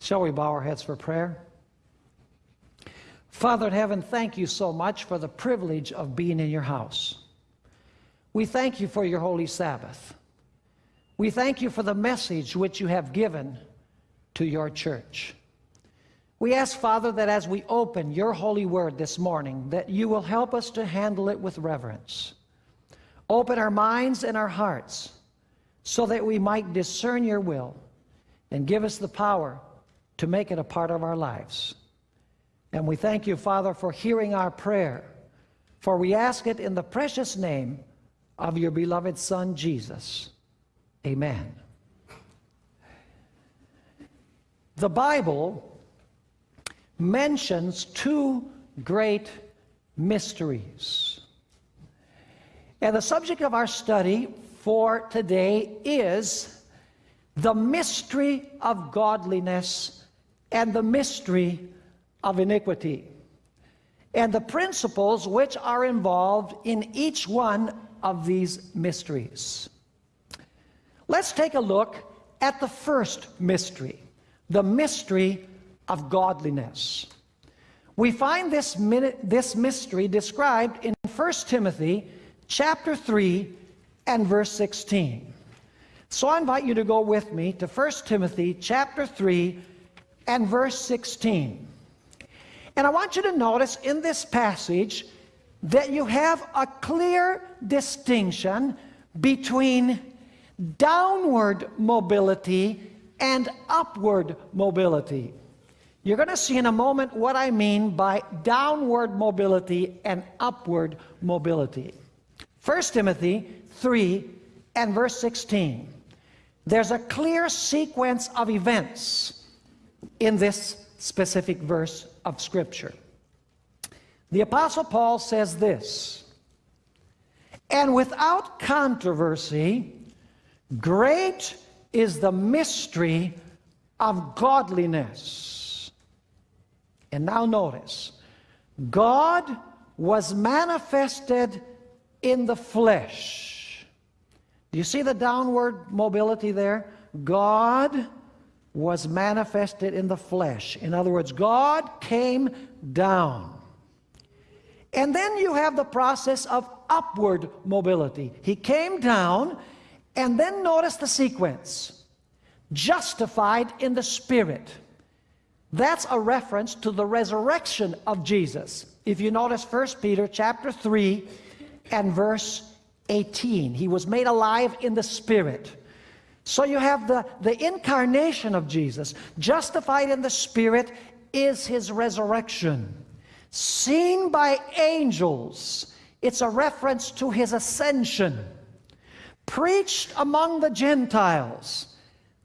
Shall we bow our heads for prayer? Father in heaven, thank you so much for the privilege of being in your house. We thank you for your holy Sabbath. We thank you for the message which you have given to your church. We ask, Father, that as we open your holy word this morning, that you will help us to handle it with reverence. Open our minds and our hearts so that we might discern your will and give us the power to make it a part of our lives. And we thank you, Father, for hearing our prayer, for we ask it in the precious name of your beloved Son, Jesus. Amen. The Bible mentions two great mysteries. And the subject of our study for today is the mystery of godliness and the mystery of iniquity, and the principles which are involved in each one of these mysteries. Let's take a look at the first mystery, the mystery of godliness. We find this, this mystery described in 1 Timothy chapter 3 and verse 16. So I invite you to go with me to 1 Timothy chapter 3 and verse 16. And I want you to notice in this passage that you have a clear distinction between downward mobility and upward mobility. You're going to see in a moment what I mean by downward mobility and upward mobility. 1 Timothy 3 and verse 16. There's a clear sequence of events in this specific verse of Scripture. The Apostle Paul says this, And without controversy, great is the mystery of godliness. And now notice, God was manifested in the flesh. Do you see the downward mobility there? God was manifested in the flesh. In other words, God came down. And then you have the process of upward mobility. He came down, and then notice the sequence. Justified in the Spirit. That's a reference to the resurrection of Jesus. If you notice 1 Peter chapter 3 and verse 18, he was made alive in the Spirit. So you have the, the incarnation of Jesus. Justified in the Spirit is his resurrection. Seen by angels, it's a reference to his ascension. Preached among the Gentiles,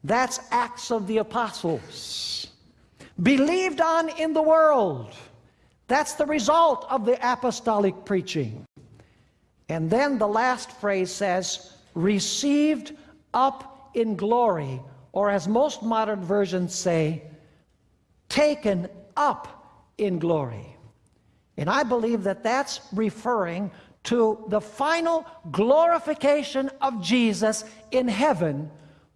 that's Acts of the Apostles. Believed on in the world, that's the result of the apostolic preaching. And then the last phrase says, received up in glory, or as most modern versions say, taken up in glory. And I believe that that's referring to the final glorification of Jesus in heaven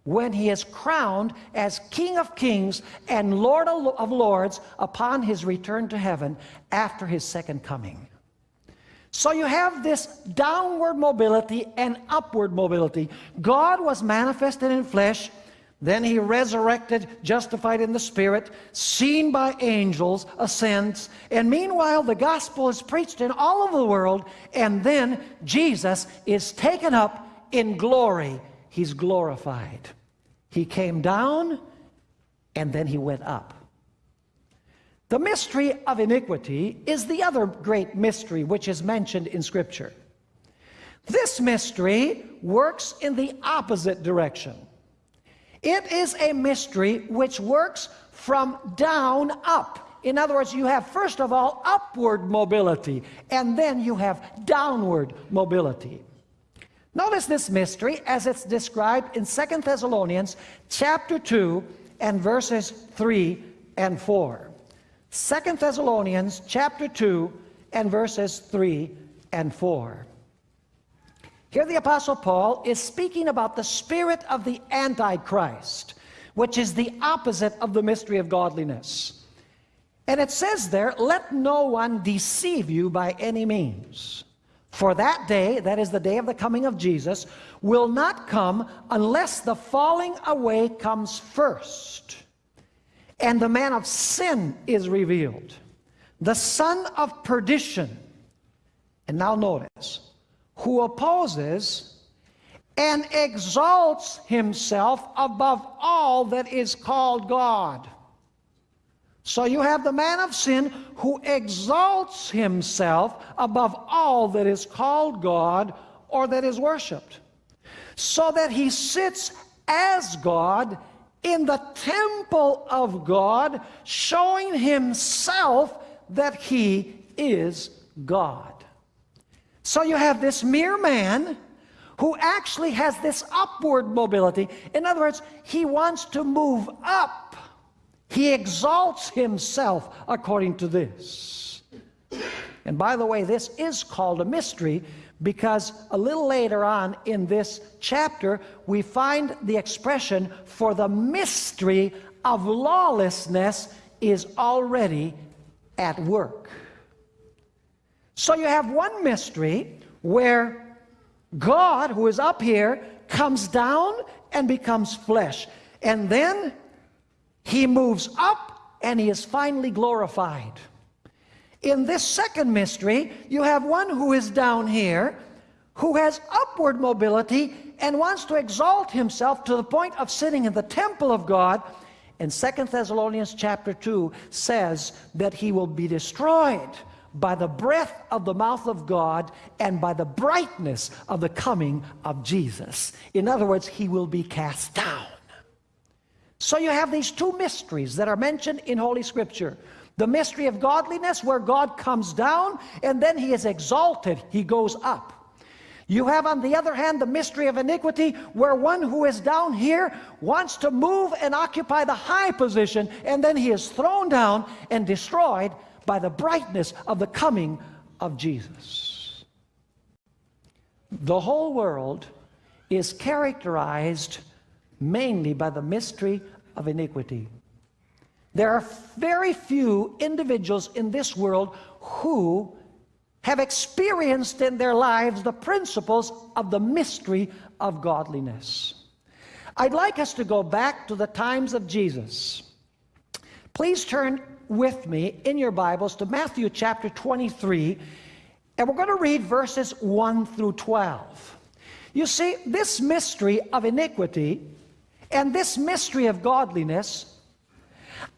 when he is crowned as King of kings and Lord of lords upon his return to heaven after his second coming. So you have this downward mobility and upward mobility. God was manifested in flesh, then he resurrected, justified in the spirit, seen by angels, ascends, and meanwhile the gospel is preached in all over the world, and then Jesus is taken up in glory. He's glorified. He came down, and then he went up. The mystery of iniquity is the other great mystery which is mentioned in Scripture. This mystery works in the opposite direction. It is a mystery which works from down up. In other words, you have first of all upward mobility, and then you have downward mobility. Notice this mystery as it's described in Second Thessalonians chapter 2 and verses 3 and 4. Second Thessalonians chapter 2 and verses 3 and 4. Here the Apostle Paul is speaking about the spirit of the Antichrist, which is the opposite of the mystery of godliness. And it says there, let no one deceive you by any means. For that day, that is the day of the coming of Jesus, will not come unless the falling away comes first, and the man of sin is revealed, the son of perdition. And now notice, who opposes and exalts himself above all that is called God. So you have the man of sin who exalts himself above all that is called God or that is worshiped, so that he sits as God in the temple of God, showing himself that he is God. So you have this mere man who actually has this upward mobility. In other words, he wants to move up. He exalts himself according to this. And by the way, this is called a mystery because a little later on in this chapter, we find the expression for the mystery of lawlessness is already at work. So you have one mystery where God, who is up here, comes down and becomes flesh. And then he moves up and he is finally glorified. In this second mystery, you have one who is down here, who has upward mobility and wants to exalt himself to the point of sitting in the temple of God. And Second Thessalonians chapter 2 says that he will be destroyed by the breath of the mouth of God and by the brightness of the coming of Jesus. In other words, he will be cast down. So you have these two mysteries that are mentioned in Holy Scripture. The mystery of godliness where God comes down and then he is exalted, he goes up. You have on the other hand the mystery of iniquity where one who is down here wants to move and occupy the high position and then he is thrown down and destroyed by the brightness of the coming of Jesus. The whole world is characterized mainly by the mystery of iniquity. There are very few individuals in this world who have experienced in their lives the principles of the mystery of godliness. I'd like us to go back to the times of Jesus. Please turn with me in your Bibles to Matthew chapter 23, and we're going to read verses 1 through 12. You see, this mystery of iniquity and this mystery of godliness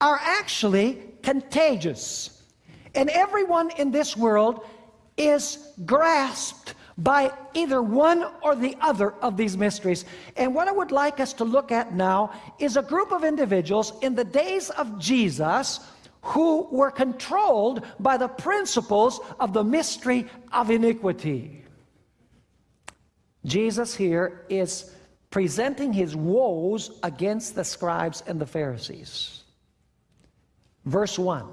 are actually contagious. And everyone in this world is grasped by either one or the other of these mysteries. And what I would like us to look at now is a group of individuals in the days of Jesus who were controlled by the principles of the mystery of iniquity. Jesus here is presenting his woes against the scribes and the Pharisees. Verse 1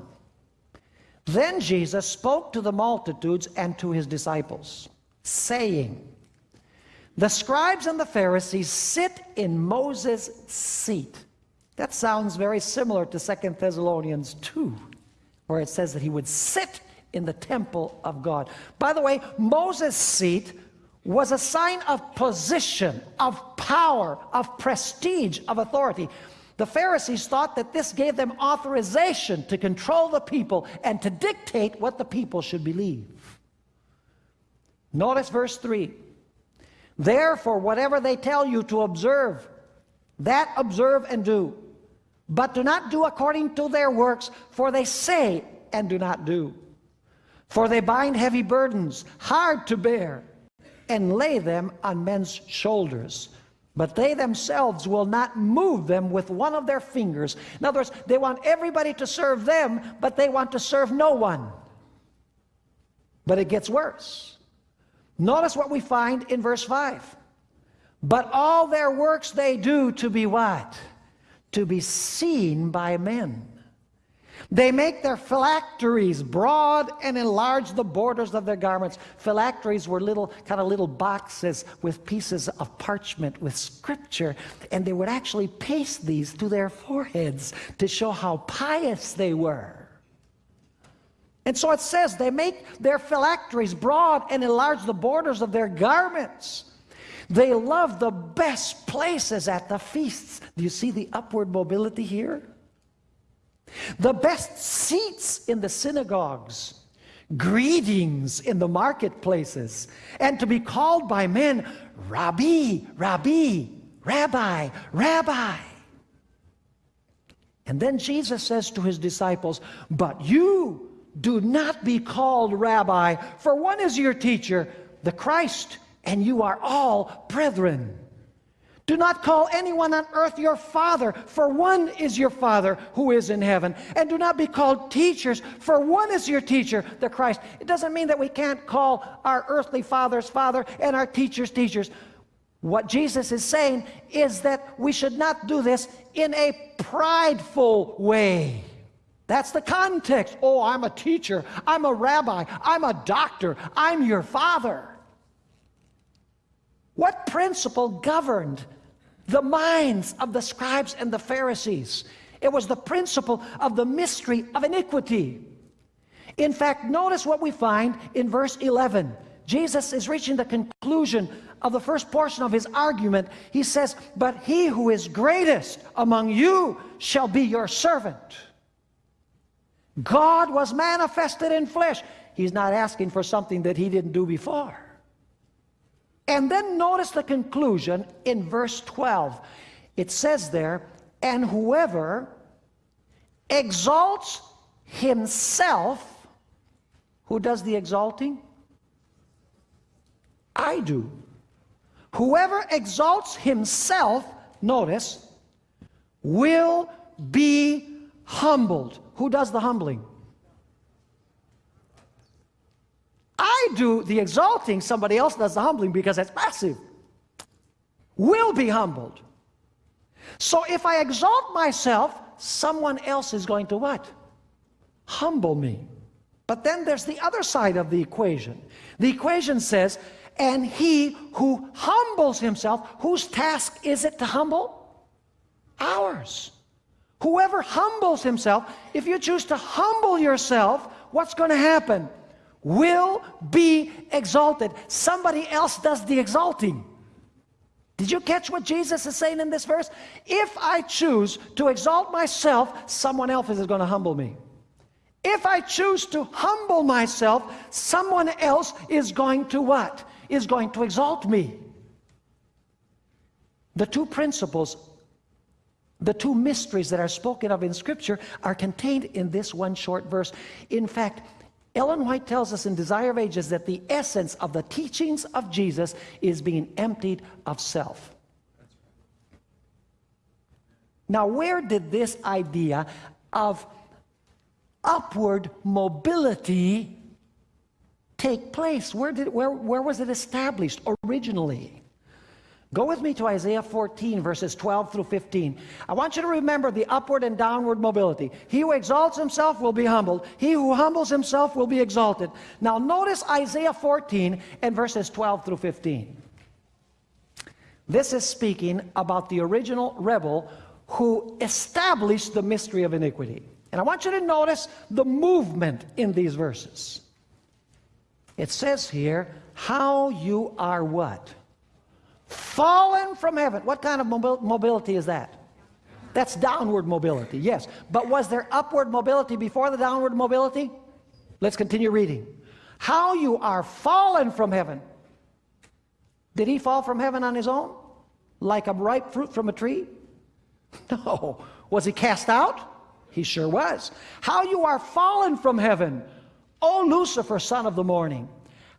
Then Jesus spoke to the multitudes and to his disciples, saying, The scribes and the Pharisees sit in Moses' seat. That sounds very similar to Second Thessalonians 2, where it says that he would sit in the temple of God. By the way, Moses' seat was a sign of position, of power, of prestige, of authority. The Pharisees thought that this gave them authorization to control the people and to dictate what the people should believe. Notice verse 3. Therefore, whatever they tell you to observe, that observe and do but do not do according to their works, for they say and do not do. For they bind heavy burdens, hard to bear, and lay them on men's shoulders. But they themselves will not move them with one of their fingers. In other words, they want everybody to serve them, but they want to serve no one. But it gets worse. Notice what we find in verse 5. But all their works they do to be what? to be seen by men. They make their phylacteries broad and enlarge the borders of their garments. Phylacteries were little, kind of little boxes with pieces of parchment with scripture, and they would actually paste these to their foreheads to show how pious they were. And so it says they make their phylacteries broad and enlarge the borders of their garments. They love the best places at the feasts. Do you see the upward mobility here? The best seats in the synagogues, greetings in the marketplaces, and to be called by men, Rabbi, Rabbi, Rabbi, Rabbi. And then Jesus says to his disciples, But you do not be called Rabbi, for one is your teacher, the Christ, and you are all brethren. Do not call anyone on earth your father, for one is your father who is in heaven. And do not be called teachers, for one is your teacher, the Christ. It doesn't mean that we can't call our earthly fathers father and our teachers teachers. What Jesus is saying is that we should not do this in a prideful way. That's the context. Oh, I'm a teacher. I'm a rabbi. I'm a doctor. I'm your father. What principle governed the minds of the scribes and the Pharisees. It was the principle of the mystery of iniquity. In fact, notice what we find in verse 11. Jesus is reaching the conclusion of the first portion of his argument. He says, But he who is greatest among you shall be your servant. God was manifested in flesh. He's not asking for something that he didn't do before. And then notice the conclusion in verse 12. It says there, and whoever exalts himself, who does the exalting? I do. Whoever exalts himself, notice, will be humbled. Who does the humbling? I do the exalting, somebody else does the humbling because it's passive. Will be humbled. So if I exalt myself, someone else is going to what? Humble me. But then there's the other side of the equation. The equation says, and he who humbles himself, whose task is it to humble? Ours. Whoever humbles himself, if you choose to humble yourself, what's going to happen? Will be exalted. Somebody else does the exalting. Did you catch what Jesus is saying in this verse? If I choose to exalt myself, someone else is going to humble me. If I choose to humble myself, someone else is going to what? Is going to exalt me. The two principles, the two mysteries that are spoken of in Scripture are contained in this one short verse. In fact, Ellen White tells us in Desire of Ages that the essence of the teachings of Jesus is being emptied of self. Now, where did this idea of upward mobility take place? Where, did, where, where was it established originally? Go with me to Isaiah 14, verses 12 through 15. I want you to remember the upward and downward mobility. He who exalts himself will be humbled. He who humbles himself will be exalted. Now notice Isaiah 14 and verses 12 through 15. This is speaking about the original rebel who established the mystery of iniquity. And I want you to notice the movement in these verses. It says here, how you are what? Fallen from heaven. What kind of mobility is that? That's downward mobility, yes. But was there upward mobility before the downward mobility? Let's continue reading. How you are fallen from heaven. Did he fall from heaven on his own? Like a ripe fruit from a tree? No. Was he cast out? He sure was. How you are fallen from heaven, O Lucifer, son of the morning.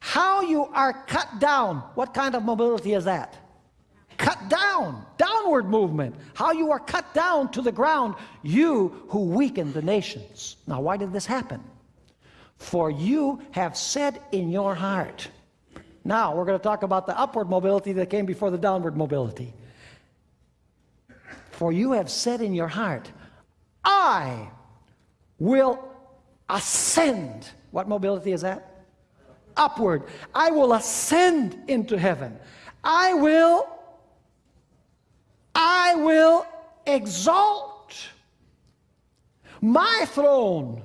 How you are cut down. What kind of mobility is that? Cut down, downward movement, how you are cut down to the ground, you who weaken the nations. Now, why did this happen? For you have said in your heart. Now, we're going to talk about the upward mobility that came before the downward mobility. For you have said in your heart, I will ascend. What mobility is that? Upward. I will ascend into heaven. I will, I will exalt my throne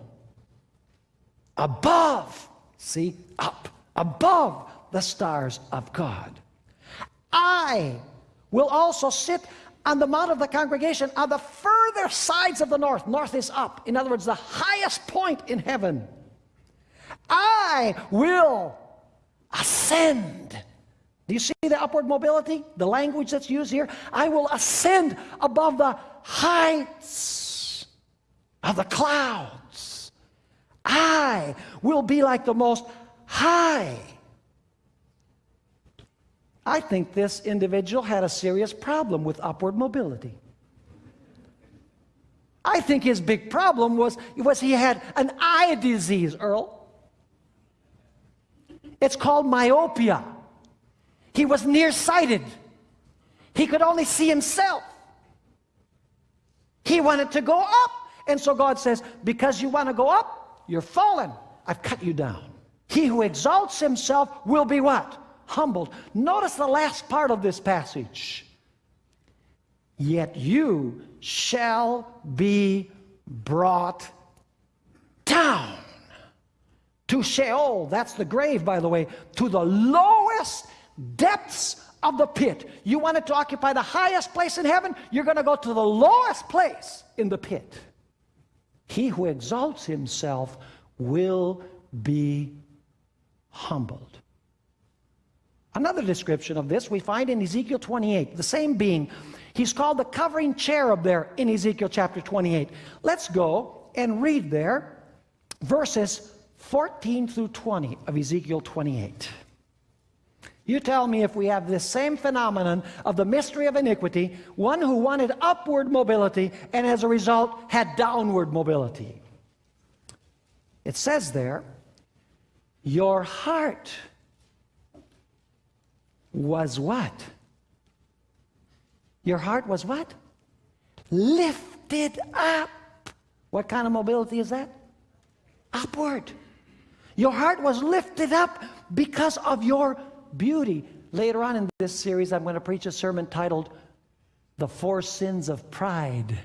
above, see, up, above the stars of God. I will also sit on the mount of the congregation on the further sides of the north. North is up. In other words, the highest point in heaven. I will ascend. Do you see the upward mobility? The language that's used here? I will ascend above the heights of the clouds. I will be like the most high. I think this individual had a serious problem with upward mobility. I think his big problem was, was he had an eye disease, Earl. It's called myopia. He was nearsighted. He could only see himself. He wanted to go up. And so God says, because you want to go up, you're fallen. I've cut you down. He who exalts himself will be what? Humbled. Notice the last part of this passage. Yet you shall be brought down to Sheol. That's the grave, by the way, to the lowest depths of the pit. You wanted to occupy the highest place in heaven, you're going to go to the lowest place in the pit. He who exalts himself will be humbled. Another description of this we find in Ezekiel 28, the same being. He's called the covering cherub there in Ezekiel chapter 28. Let's go and read there verses 14 through 20 of Ezekiel 28. You tell me if we have this same phenomenon of the mystery of iniquity, one who wanted upward mobility and as a result had downward mobility. It says there, your heart was what? Your heart was what? Lifted up. What kind of mobility is that? Upward. Your heart was lifted up because of your beauty. Later on in this series, I'm going to preach a sermon titled The Four Sins of Pride.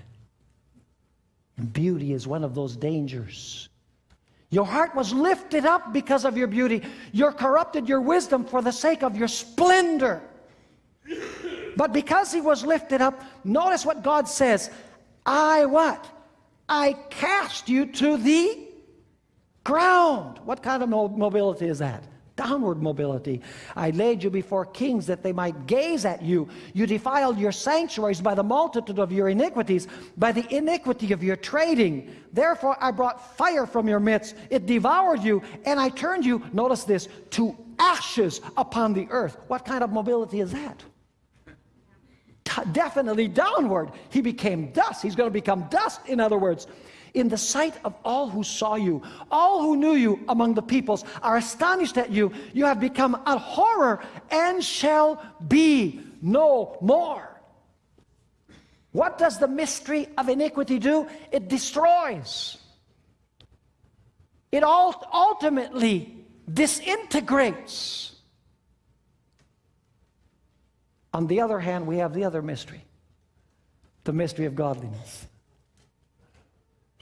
And beauty is one of those dangers. Your heart was lifted up because of your beauty. You're corrupted your wisdom for the sake of your splendor. But because he was lifted up, notice what God says. I what? I cast you to the ground. What kind of mobility is that? Downward mobility. I laid you before kings that they might gaze at you. You defiled your sanctuaries by the multitude of your iniquities, by the iniquity of your trading. Therefore I brought fire from your midst. It devoured you, and I turned you, notice this, to ashes upon the earth. What kind of mobility is that? definitely downward. He became dust. He's going to become dust, in other words in the sight of all who saw you. All who knew you among the peoples are astonished at you. You have become a horror and shall be no more. What does the mystery of iniquity do? It destroys. It ultimately disintegrates. On the other hand, we have the other mystery, the mystery of godliness.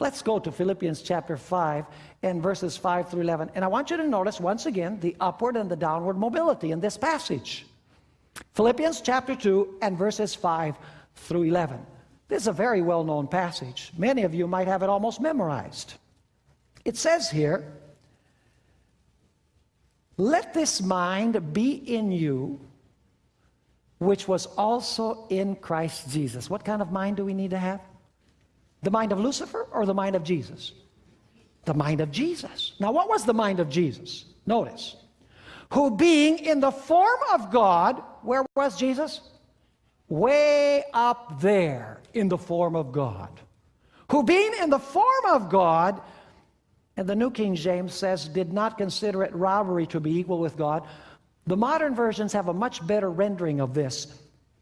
Let's go to Philippians chapter 5 and verses 5 through 11. And I want you to notice once again the upward and the downward mobility in this passage. Philippians chapter 2 and verses 5 through 11. This is a very well-known passage. Many of you might have it almost memorized. It says here, Let this mind be in you, which was also in Christ Jesus. What kind of mind do we need to have? The mind of Lucifer or the mind of Jesus? The mind of Jesus. Now, what was the mind of Jesus? Notice. Who being in the form of God, where was Jesus? Way up there in the form of God. Who being in the form of God, and the New King James says, did not consider it robbery to be equal with God. The modern versions have a much better rendering of this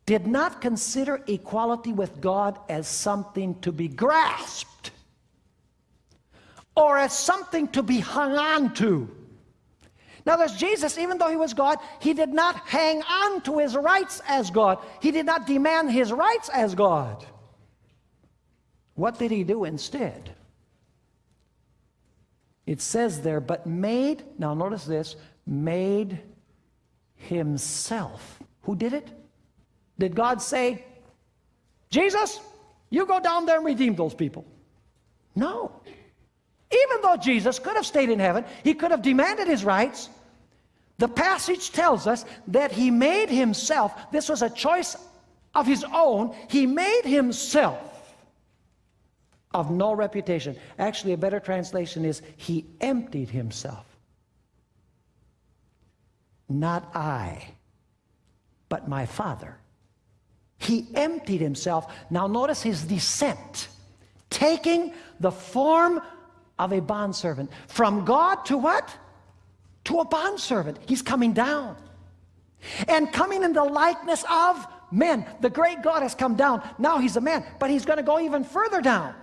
did not consider equality with God as something to be grasped, or as something to be hung on to. Now, there's Jesus, even though he was God, he did not hang on to his rights as God. He did not demand his rights as God. What did he do instead? It says there, but made, now notice this, made himself. Who did it? Did God say, Jesus, you go down there and redeem those people? No. Even though Jesus could have stayed in heaven, he could have demanded his rights. The passage tells us that he made himself, this was a choice of his own, he made himself of no reputation. Actually, a better translation is he emptied himself. Not I, but my Father. He emptied himself. Now, notice his descent, taking the form of a bondservant. From God to what? To a bondservant. He's coming down. And coming in the likeness of men. The great God has come down. Now he's a man, but he's going to go even further down.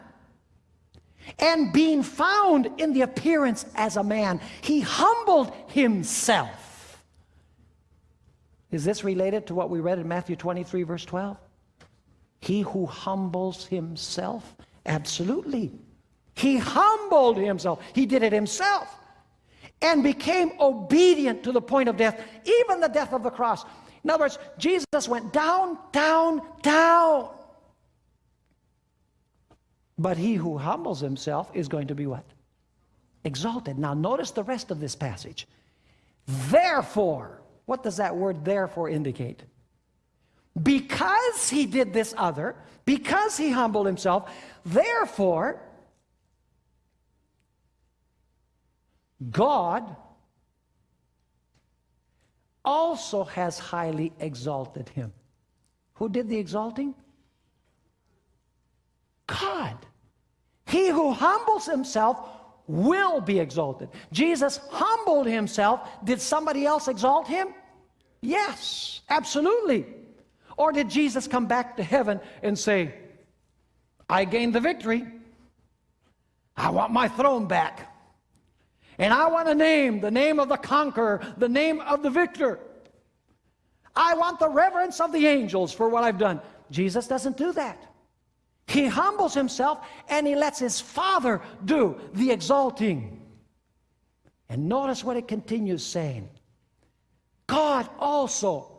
And being found in the appearance as a man, he humbled himself. Is this related to what we read in Matthew 23, verse 12? He who humbles himself? Absolutely. He humbled himself. He did it himself and became obedient to the point of death, even the death of the cross. In other words, Jesus went down, down, down. But he who humbles himself is going to be what? Exalted. Now notice the rest of this passage. Therefore, what does that word therefore indicate? Because he did this other, because he humbled himself, therefore, God also has highly exalted him. Who did the exalting? God. He who humbles himself will be exalted. Jesus humbled himself. Did somebody else exalt him? Yes, absolutely. Or did Jesus come back to heaven and say, I gained the victory. I want my throne back. And I want a name, the name of the conqueror, the name of the victor. I want the reverence of the angels for what I've done. Jesus doesn't do that. He humbles himself and he lets his Father do the exalting. And notice what it continues saying. God also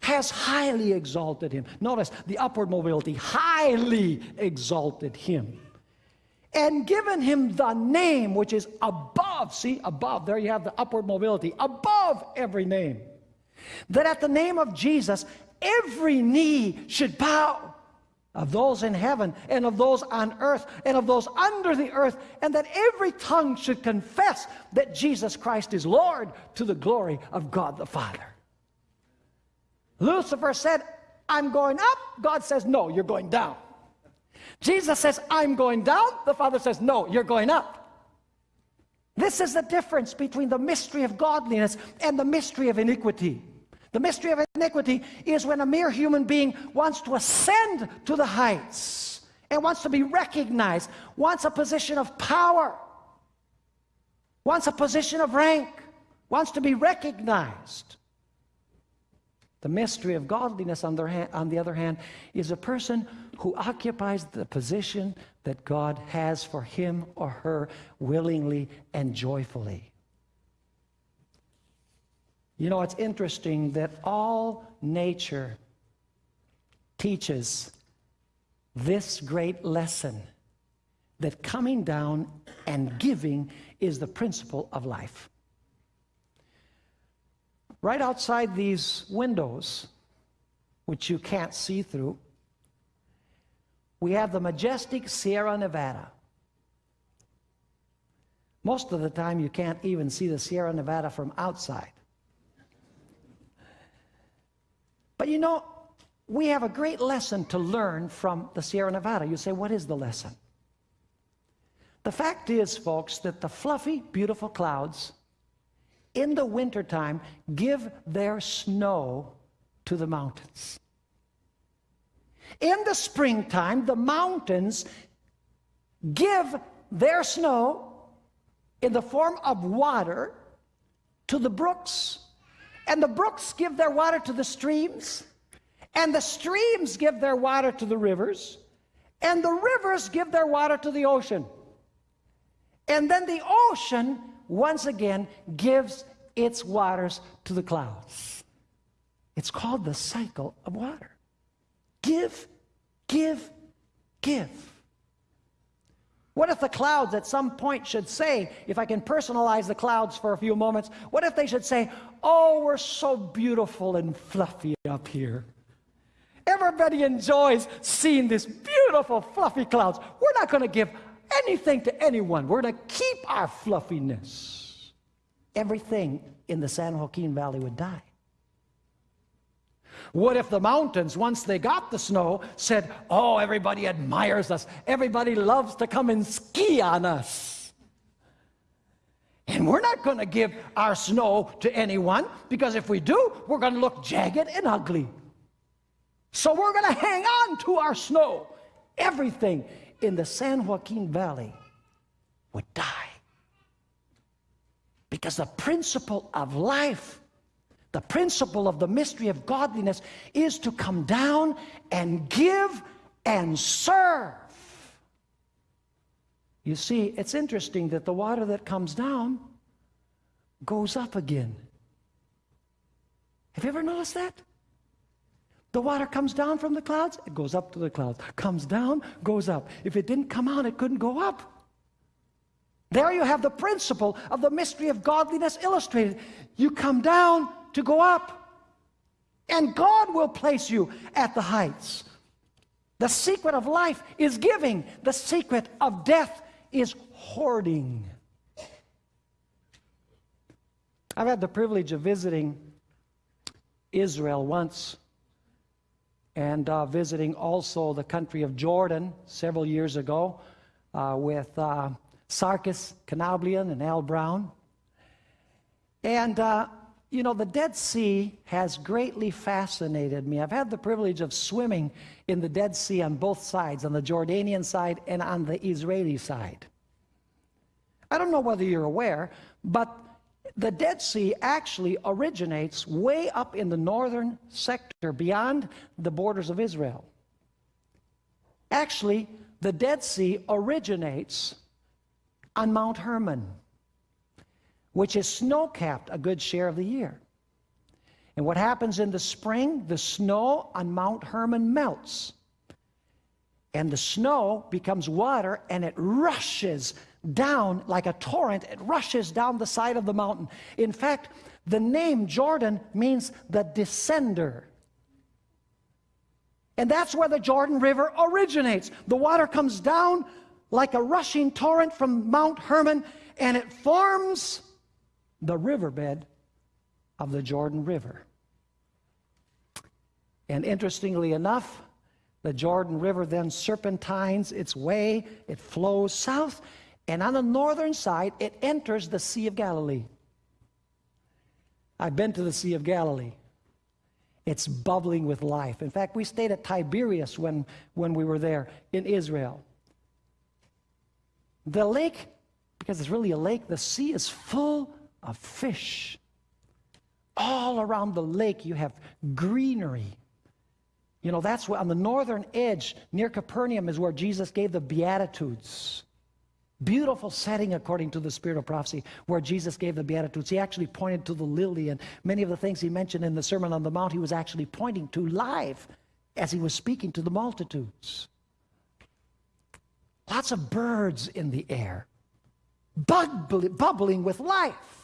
has highly exalted him. Notice the upward mobility, highly exalted him. And given him the name which is above, see, above, there you have the upward mobility, above every name. That at the name of Jesus, every knee should bow of those in heaven and of those on earth and of those under the earth, and that every tongue should confess that Jesus Christ is Lord to the glory of God the Father. Lucifer said, I'm going up. God says, No, you're going down. Jesus says, I'm going down. The Father says, No, you're going up. This is the difference between the mystery of godliness and the mystery of iniquity. The mystery of iniquity is when a mere human being wants to ascend to the heights and wants to be recognized, wants a position of power, wants a position of rank, wants to be recognized. The mystery of godliness, on the, hand, on the other hand, is a person who occupies the position that God has for him or her willingly and joyfully. You know, it's interesting that all nature teaches this great lesson that coming down and giving is the principle of life. Right outside these windows, which you can't see through, we have the majestic Sierra Nevada. Most of the time, you can't even see the Sierra Nevada from outside. But you know, we have a great lesson to learn from the Sierra Nevada. You say, what is the lesson? The fact is, folks, that the fluffy, beautiful clouds in the wintertime give their snow to the mountains. In the springtime, the mountains give their snow in the form of water to the brooks, and the brooks give their water to the streams, and the streams give their water to the rivers, and the rivers give their water to the ocean. And then the ocean, once again, gives its waters to the clouds. It's called the cycle of water. Give, give, give. What if the clouds at some point should say, if I can personalize the clouds for a few moments, what if they should say, Oh, we're so beautiful and fluffy up here? Everybody enjoys seeing this beautiful, fluffy clouds. We're not going to give anything to anyone. We're going to keep our fluffiness. Everything in the San Joaquin Valley would die. What if the mountains, once they got the snow, said, Oh, everybody admires us. Everybody loves to come and ski on us. And we're not going to give our snow to anyone because if we do, we're going to look jagged and ugly. So we're going to hang on to our snow. Everything in the San Joaquin Valley would die. Because the principle of life, the principle of the mystery of godliness is to come down and give and serve. You see, it's interesting that the water that comes down goes up again. Have you ever noticed that? The water comes down from the clouds, it goes up to the clouds. Comes down, goes up. If it didn't come out, it couldn't go up. There you have the principle of the mystery of godliness illustrated. You come down to go up, and God will place you at the heights. The secret of life is giving, the secret of death is hoarding. I've had the privilege of visiting Israel once and uh, visiting also the country of Jordan several years ago uh, with uh, Sarkis Kanablian and Al Brown. And, uh, you know, the Dead Sea has greatly fascinated me. I've had the privilege of swimming in the Dead Sea on both sides, on the Jordanian side and on the Israeli side. I don't know whether you're aware, but the Dead Sea actually originates way up in the northern sector beyond the borders of Israel. Actually, the Dead Sea originates on Mount Hermon, which is snow capped a good share of the year. And what happens in the spring? The snow on Mount Hermon melts. And the snow becomes water and it rushes down like a torrent. It rushes down the side of the mountain. In fact, the name Jordan means the descender. And that's where the Jordan River originates. The water comes down like a rushing torrent from Mount Hermon, and it forms the riverbed of the Jordan River. And interestingly enough, the Jordan River then serpentines its way, it flows south, and on the northern side, it enters the Sea of Galilee. I've been to the Sea of Galilee. It's bubbling with life. In fact, we stayed at Tiberias when, when we were there in Israel. The lake, because it's really a lake, the sea is full of fish. All around the lake, you have greenery. You know, that's where on the northern edge, near Capernaum, is where Jesus gave the Beatitudes. Beautiful setting according to the spirit of prophecy where Jesus gave the Beatitudes. He actually pointed to the lily, and many of the things he mentioned in the Sermon on the Mount, he was actually pointing to live as he was speaking to the multitudes. Lots of birds in the air, bubbling with life.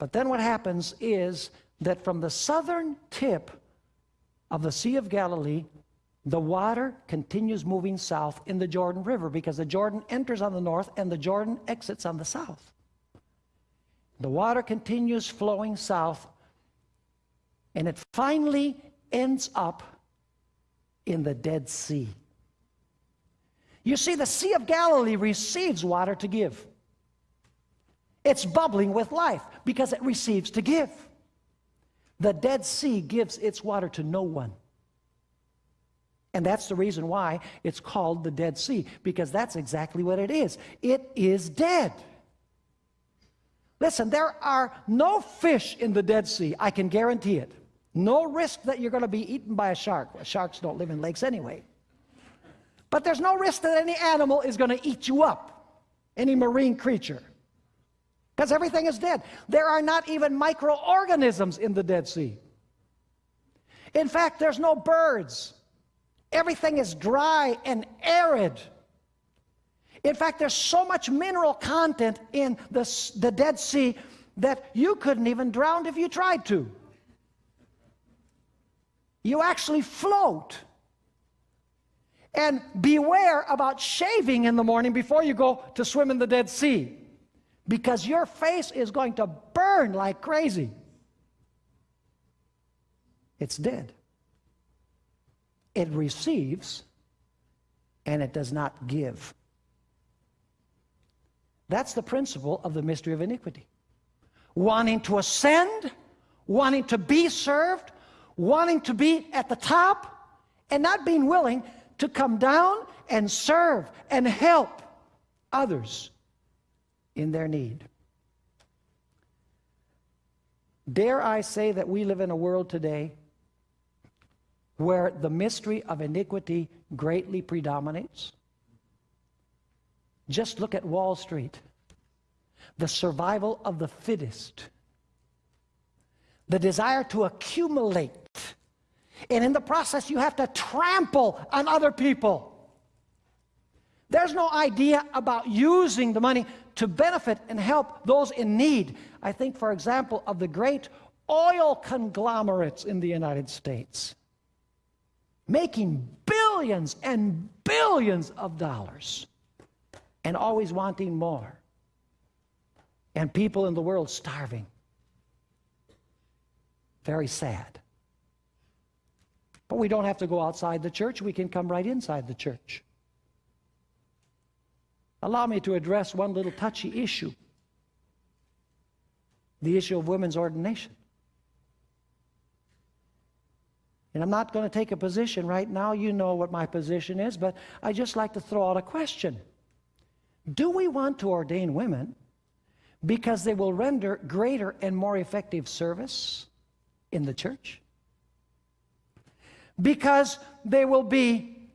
But then what happens is that from the southern tip of the Sea of Galilee, the water continues moving south in the Jordan River because the Jordan enters on the north and the Jordan exits on the south. The water continues flowing south and it finally ends up in the Dead Sea. You see, the Sea of Galilee receives water to give. It's bubbling with life because it receives to give. The Dead Sea gives its water to no one. And that's the reason why it's called the Dead Sea, because that's exactly what it is. It is dead. Listen, there are no fish in the Dead Sea, I can guarantee it. No risk that you're going to be eaten by a shark. Well, sharks don't live in lakes anyway. But there's no risk that any animal is going to eat you up, any marine creature, because everything is dead. There are not even microorganisms in the Dead Sea. In fact, there's no birds. Everything is dry and arid. In fact, there's so much mineral content in the, the Dead Sea that you couldn't even drown if you tried to. You actually float. And beware about shaving in the morning before you go to swim in the Dead Sea because your face is going to burn like crazy. It's dead. It receives and it does not give. That's the principle of the mystery of iniquity. Wanting to ascend, wanting to be served, wanting to be at the top, and not being willing to come down and serve and help others in their need. Dare I say that we live in a world today where the mystery of iniquity greatly predominates? Just look at Wall Street. The survival of the fittest. The desire to accumulate. And in the process, you have to trample on other people. There's no idea about using the money to benefit and help those in need. I think, for example, of the great oil conglomerates in the United States, making billions and billions of dollars and always wanting more. And people in the world starving. Very sad. But we don't have to go outside the church. We can come right inside the church. Allow me to address one little touchy issue the issue of women's ordination. And I'm not going to take a position right now. You know what my position is, but I just like to throw out a question. Do we want to ordain women because they will render greater and more effective service in the church? Because they will be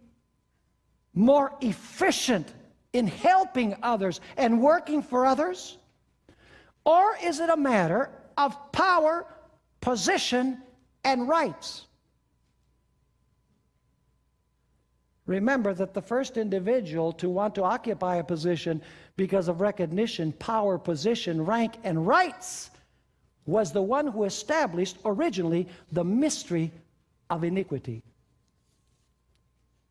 more efficient in helping others and working for others? Or is it a matter of power, position, and rights? Remember that the first individual to want to occupy a position because of recognition, power, position, rank, and rights was the one who established originally the mystery of iniquity.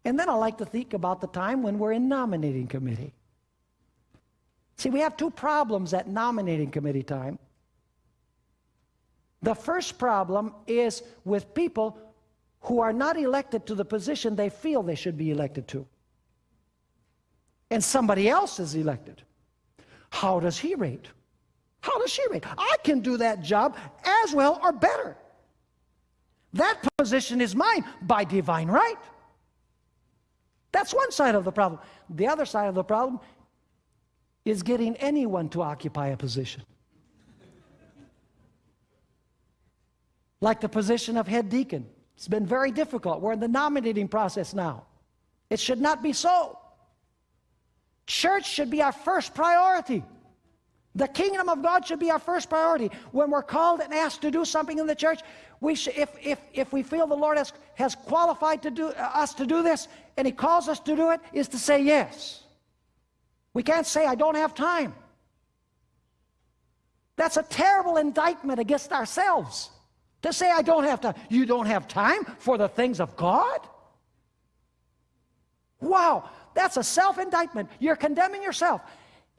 And then I like to think about the time when we're in nominating committee. See, we have two problems at nominating committee time. The first problem is with people who are not elected to the position they feel they should be elected to. And somebody else is elected. How does he rate? How does she rate? I can do that job as well or better. That position is mine by divine right. That's one side of the problem. The other side of the problem is getting anyone to occupy a position. Like the position of head deacon. It's been very difficult. We're in the nominating process now. It should not be so. Church should be our first priority. The kingdom of God should be our first priority. When we're called and asked to do something in the church, we should, if, if, if we feel the Lord has, has qualified to do, uh, us to do this and He calls us to do it, is to say yes. We can't say, I don't have time. That's a terrible indictment against ourselves. To say I don't have time. You don't have time for the things of God? Wow, that's a self-indictment. You're condemning yourself.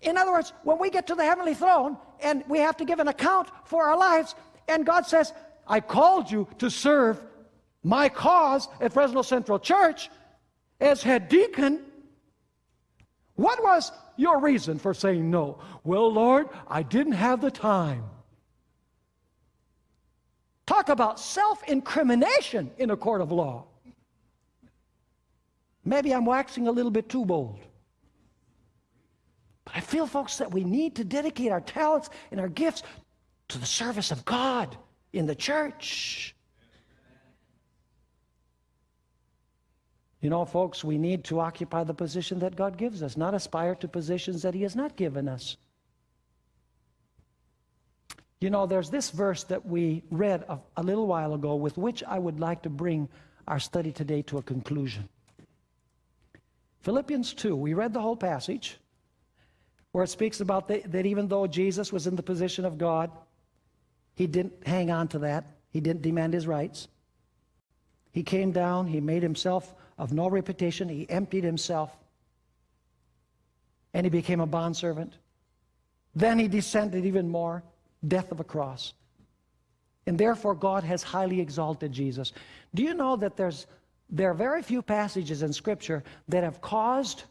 In other words, when we get to the heavenly throne and we have to give an account for our lives, and God says, I called you to serve my cause at Fresno Central Church as head deacon. What was your reason for saying no? Well, Lord, I didn't have the time. Talk about self incrimination in a court of law. Maybe I'm waxing a little bit too bold. But I feel, folks, that we need to dedicate our talents and our gifts to the service of God in the church. You know, folks, we need to occupy the position that God gives us, not aspire to positions that He has not given us. You know, there's this verse that we read a, a, little while ago with which I would like to bring our study today to a conclusion. Philippians 2, we read the whole passage where it speaks about the, that even though Jesus was in the position of God, he didn't hang on to that. He didn't demand his rights. He came down, he made himself of no reputation, he emptied himself, and he became a bondservant. Then he descended even more death of a cross. And therefore, God has highly exalted Jesus. Do you know that there's, there are very few passages in Scripture that have caused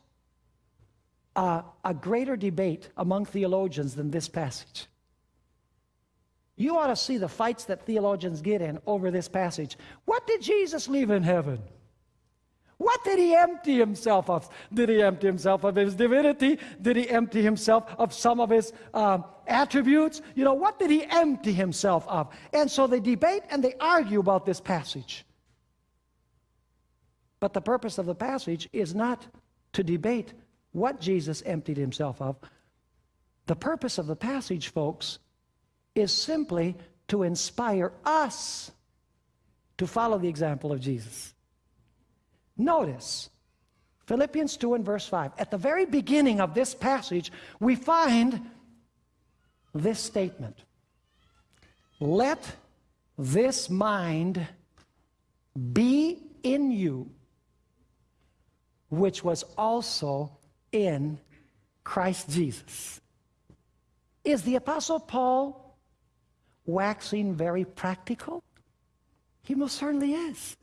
a, a greater debate among theologians than this passage? You ought to see the fights that theologians get in over this passage. What did Jesus leave in heaven? What did he empty himself of? Did he empty himself of his divinity? Did he empty himself of some of his uh, attributes? You know, what did he empty himself of? And so they debate and they argue about this passage. But the purpose of the passage is not to debate what Jesus emptied himself of. The purpose of the passage, folks, is simply to inspire us to follow the example of Jesus. Notice Philippians 2 and verse 5. At the very beginning of this passage, we find this statement Let this mind be in you, which was also in Christ Jesus. Is the Apostle Paul waxing very practical? He most certainly is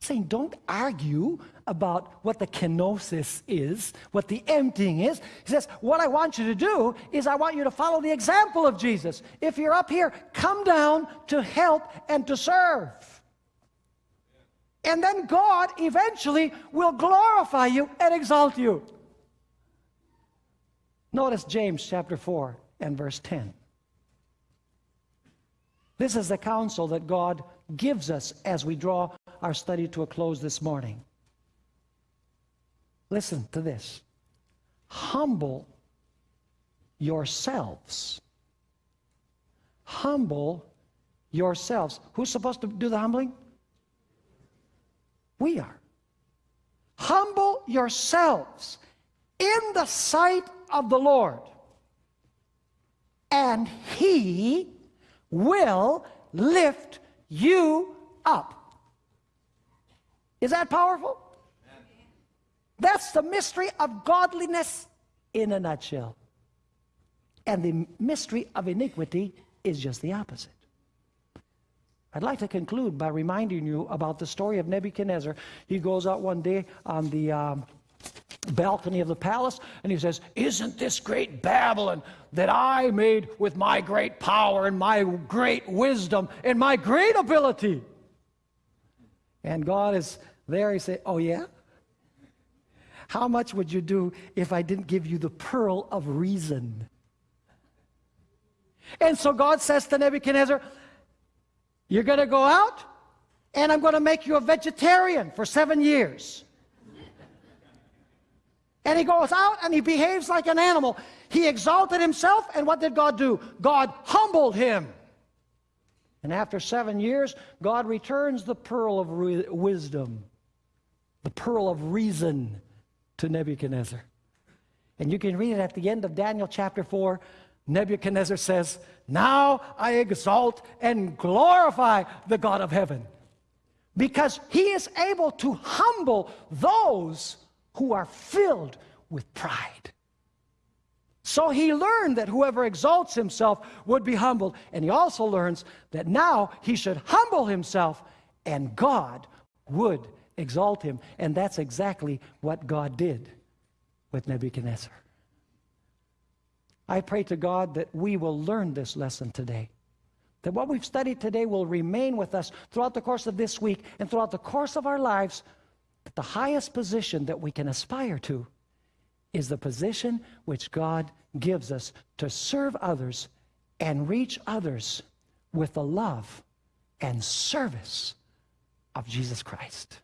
saying don't argue about what the kenosis is, what the emptying is. He says, what I want you to do is I want you to follow the example of Jesus. If you're up here, come down to help and to serve. And then God eventually will glorify you and exalt you. Notice James chapter 4 and verse 10. This is the counsel that God gives us as we draw our study to a close this morning. Listen to this humble yourselves. Humble yourselves. Who's supposed to do the humbling? We are. Humble yourselves in the sight of the Lord, and He will lift you up. Is that powerful? That's the mystery of godliness in a nutshell. And the mystery of iniquity is just the opposite. I'd like to conclude by reminding you about the story of Nebuchadnezzar. He goes out one day on the um, balcony of the palace and he says, Isn't this great Babylon that I made with my great power and my great wisdom and my great ability? And God is there. He said, Oh, yeah? How much would you do if I didn't give you the pearl of reason? And so God says to Nebuchadnezzar, You're going to go out, and I'm going to make you a vegetarian for seven years. And he goes out and he behaves like an animal. He exalted himself, and what did God do? God humbled him. And after seven years, God returns the pearl of wisdom, the pearl of reason to Nebuchadnezzar. And you can read it at the end of Daniel chapter 4. Nebuchadnezzar says, Now I exalt and glorify the God of heaven, because he is able to humble those who are filled with pride. So he learned that whoever exalts himself would be humbled. And he also learns that now he should humble himself and God would exalt him. And that's exactly what God did with Nebuchadnezzar. I pray to God that we will learn this lesson today. That what we've studied today will remain with us throughout the course of this week and throughout the course of our lives the highest position that we can aspire to is the position which God gives us to serve others and reach others with the love and service of Jesus Christ.